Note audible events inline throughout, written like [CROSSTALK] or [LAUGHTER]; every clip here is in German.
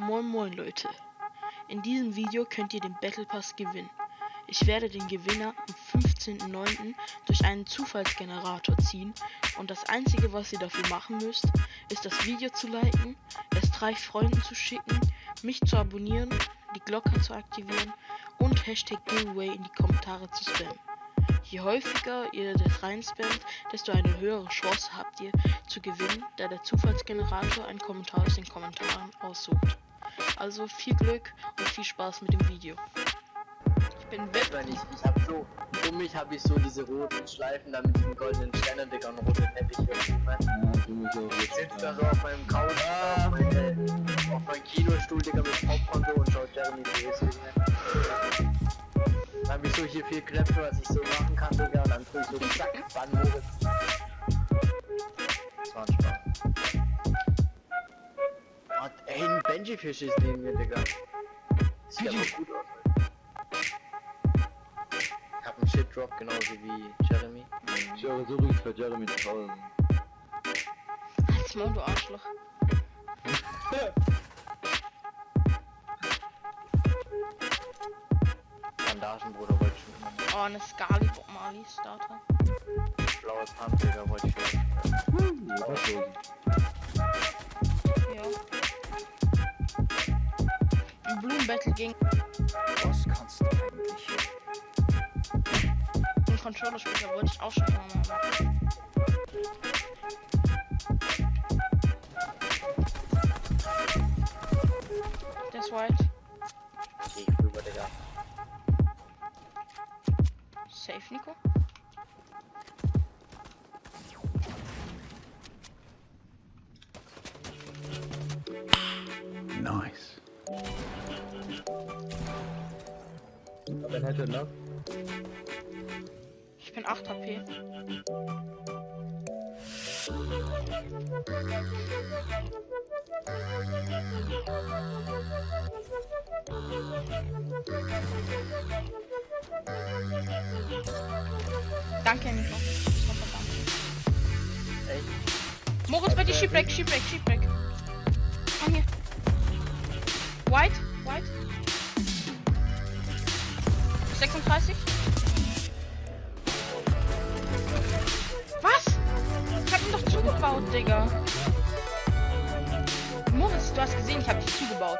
Moin Moin Leute. In diesem Video könnt ihr den Battle Pass gewinnen. Ich werde den Gewinner am 15.09. durch einen Zufallsgenerator ziehen und das einzige was ihr dafür machen müsst, ist das Video zu liken, es drei Freunden zu schicken, mich zu abonnieren, die Glocke zu aktivieren und Hashtag Giveaway in die Kommentare zu spammen. Je häufiger ihr das reinspammt, desto eine höhere Chance habt ihr zu gewinnen, da der Zufallsgenerator einen Kommentar aus den Kommentaren aussucht. Also viel Glück und viel Spaß mit dem Video. Ich bin weg, weil ich, ich hab so, um mich habe ich so diese roten Schleifen da mit diesen goldenen Sternen, Digga, und rote Teppich Ich sitze da so auf meinem Couch, ah. auf, meine, auf meinem Kinostuhl, Digga, mit Popcorn so und schaut Jeremy Davis Dann hab ich so hier viel Knöpfe, was ich so machen kann, Digga, und dann tue ich so zack, Bannmodus. Ein Benji-Fisch ist neben mir, Digga. Sieht aber gut aus. Ich hab einen Shit-Drop, genauso wie Jeremy. Ich höre so ruhig für Jeremy zu Hause. Halt's Maul, du Arschloch. Bandagen, Bruder, wollte ich schon. Oh, eine Skali Bob Marley Starter. Blaues Pump, Digga, wollte ich schon. Hm, Blumenbattle gegen Was kannst du eigentlich? einen Controller-Spieler wollte ich auch schon mal machen. Der ist white. Geh ich rüber, Digga. Safe, Nico. Nice. Wen hätte noch? Ich bin 8 HP. Danke, Nico. Moritz, dir Shipwreck, Shipwreck, Shipwreck. Komm hier. White, White. 36. Was? Ich hab ihn doch zugebaut, Digga. Moritz, du hast gesehen, ich hab dich zugebaut.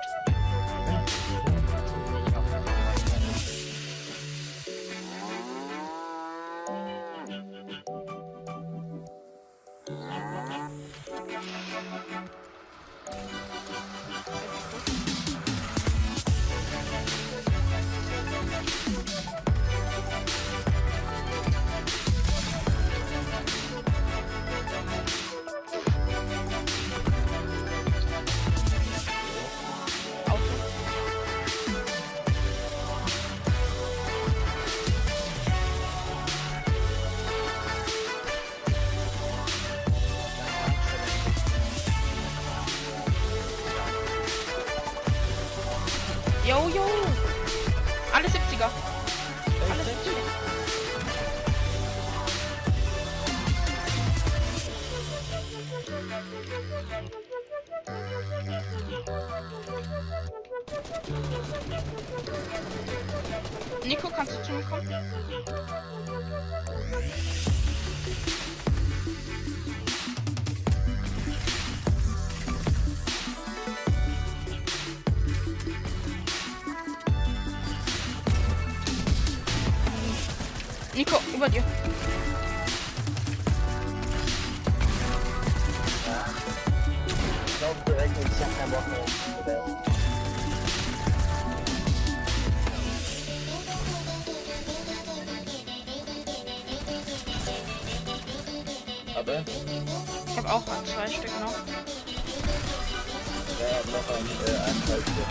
Yo, yo. Alle 70er. Alle 70er. Nico, kannst du zu mir kommen? Nico, über dir. Ich glaub direkt, ich hab keinen Bock mehr. Aber? Ich habe auch ein, zwei Stück noch. Ja, noch ein, äh, ein Fallstück.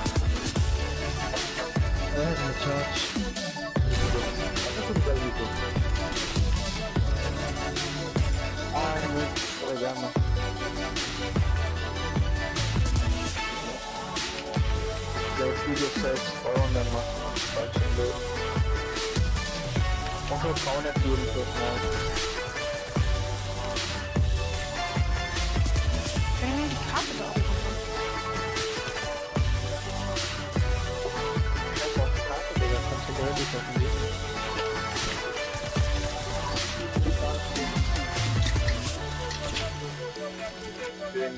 Äh, eine Charge. Igualito. Ah, no, programa. Los videosets falan da var. Bak şimdi. Onu falan yapıyorum çok Capital. Thank you.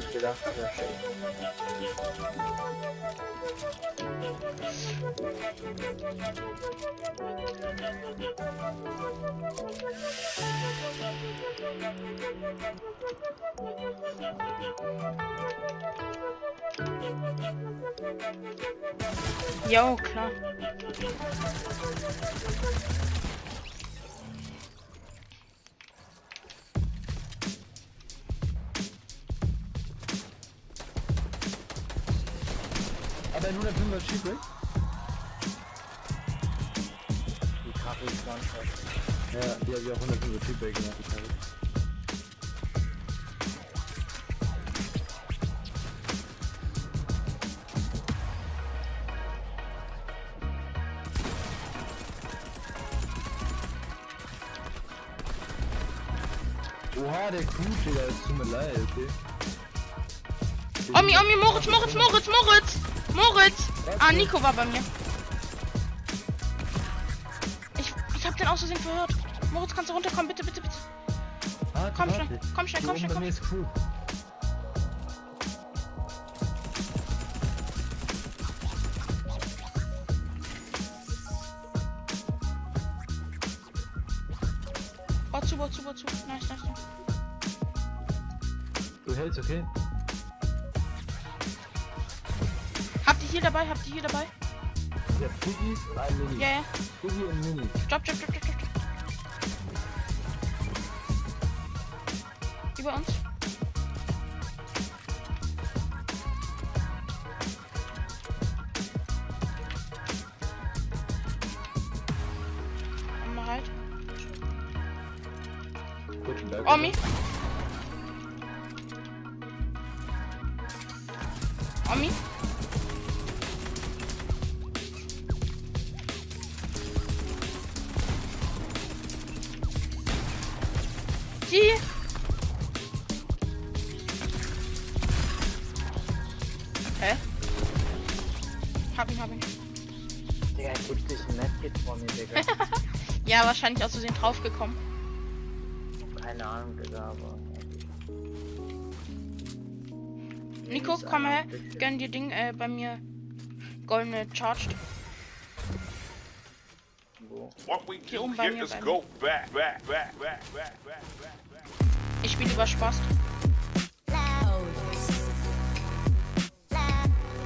никуда хорошо. Jo, klar. 105er Shipwreck? Die Karre ist ganz Ja, die ich auch 105er Shipwreck gemacht, die Karre. Oha, der Crew, Digga, es tut mir leid, okay? Omi, Omi, Moritz, Moritz, Moritz, Moritz! Moritz! Ah, Nico war bei mir. Ich, ich hab den aus Versehen verhört. Moritz, kannst du runterkommen? Bitte, bitte, bitte. Warte, Komm warte. schnell, komm schnell, komm schnell, komm ist Crew. Bau zu, bau zu, bau zu. Nice, nice, nice. Du hältst, okay? Hier dabei? Habt ihr hier dabei? Ja, Piggy, ein Mini. Ja, ja. Piggy und Mini. Stopp, stopp, stopp, stopp, stopp. Über uns. Halt. Omi. Omi. Digga, gibt sich ein Medkit vor mir, Digga. [LAUGHS] Ja, wahrscheinlich aus Versehen draufgekommen. Keine Ahnung, Digga, aber. Nico, komm her. Gönn dir Ding äh, bei mir. Goldene Charged. Hier oben bei mir, bei mir. Ich spiele über Spaß.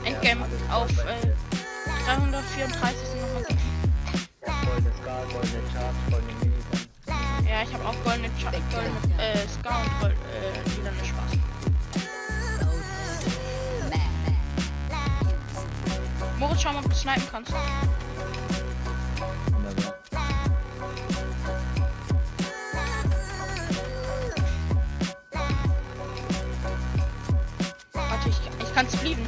Endgame auf äh, 334 sind nochmal gut. Ja, goldene Scar, goldene Charge, goldene Minigun. Ja, ich habe auch goldene, Cha goldene äh, Scar und gold, äh, lilane Spaß. Moritz, schau mal, ob du snipen kannst. Warte, ich, ich kann's fliegen.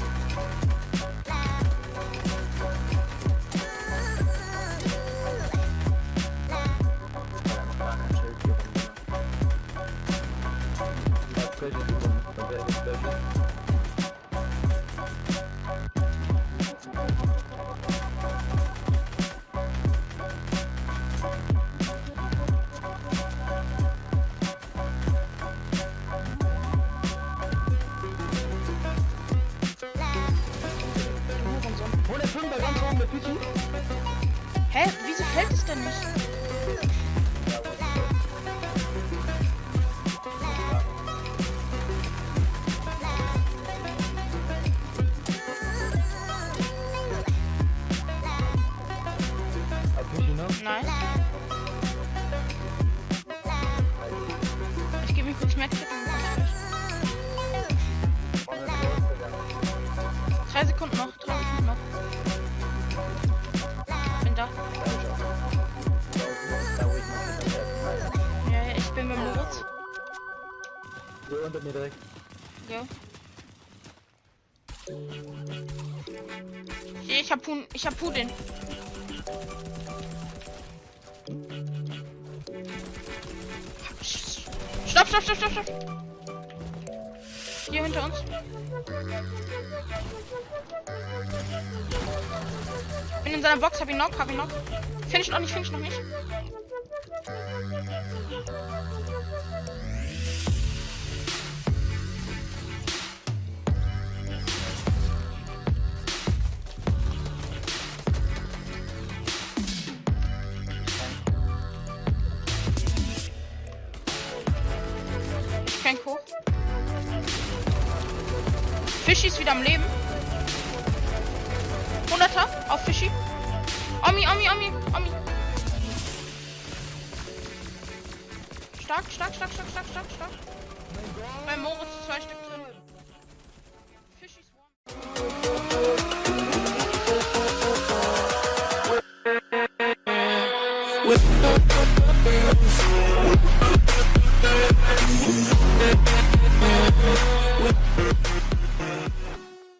Nice. Ich gebe mir kurz Medkit und. Drei Sekunden noch, drei Sekunden noch. Bin da. Ja, ja, ich bin mit Moritz. Hier unter mir direkt. Hier, ich hab Pun ich hab Pudin. Stopp, stopp, stopp, stopp, stopp. Hier hinter uns. Bin in seiner Box, hab ihn knock, hab ihn knock. Finish noch nicht, finish noch nicht. Fischi ist wieder am Leben. 100er auf Fischi. Omi, Omi, Omi, Omi. Stark, stark, stark, stark, stark, stark, stark. Bei Moritz zwei Stück